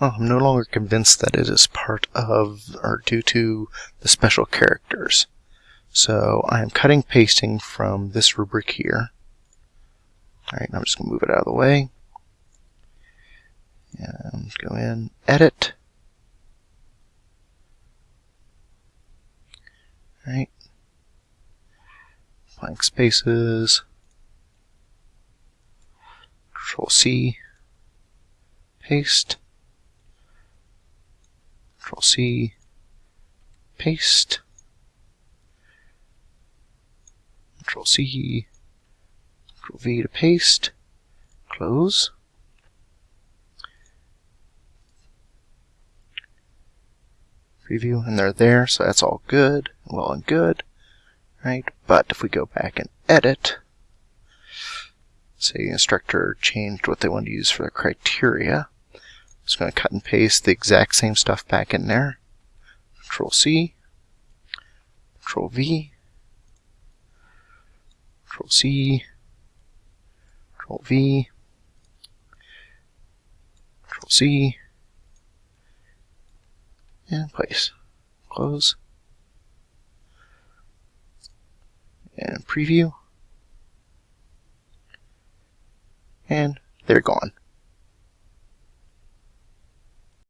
Well, I'm no longer convinced that it is part of or due to the special characters. So I am cutting pasting from this rubric here. Alright, I'm just going to move it out of the way. And go in, edit. Alright. Blank spaces. Control C. Paste. Paste. Control C. Control V to paste. Close. Preview, and they're there, so that's all good, well and good, right? But if we go back and edit, say the instructor changed what they want to use for the criteria, just going to cut and paste the exact same stuff back in there. Control C, Control V, Control C, Control V, Control C, and place. Close. And preview. And they're gone.